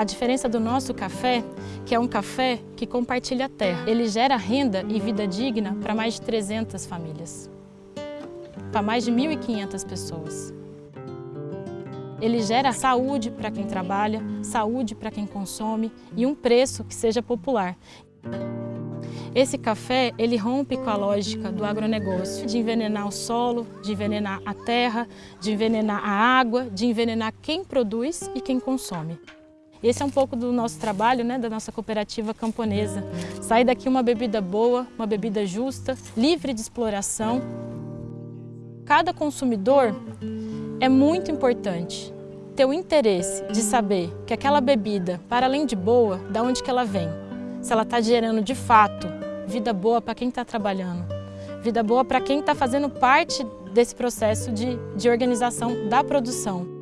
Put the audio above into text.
A diferença do nosso café, que é um café que compartilha a terra. Ele gera renda e vida digna para mais de 300 famílias, para mais de 1.500 pessoas. Ele gera saúde para quem trabalha, saúde para quem consome e um preço que seja popular. Esse café, ele rompe com a lógica do agronegócio, de envenenar o solo, de envenenar a terra, de envenenar a água, de envenenar quem produz e quem consome. Esse é um pouco do nosso trabalho, né, da nossa cooperativa camponesa. Sair daqui uma bebida boa, uma bebida justa, livre de exploração. Cada consumidor é muito importante ter o interesse de saber que aquela bebida, para além de boa, da onde que ela vem. Se ela está gerando de fato vida boa para quem está trabalhando, vida boa para quem está fazendo parte desse processo de, de organização da produção.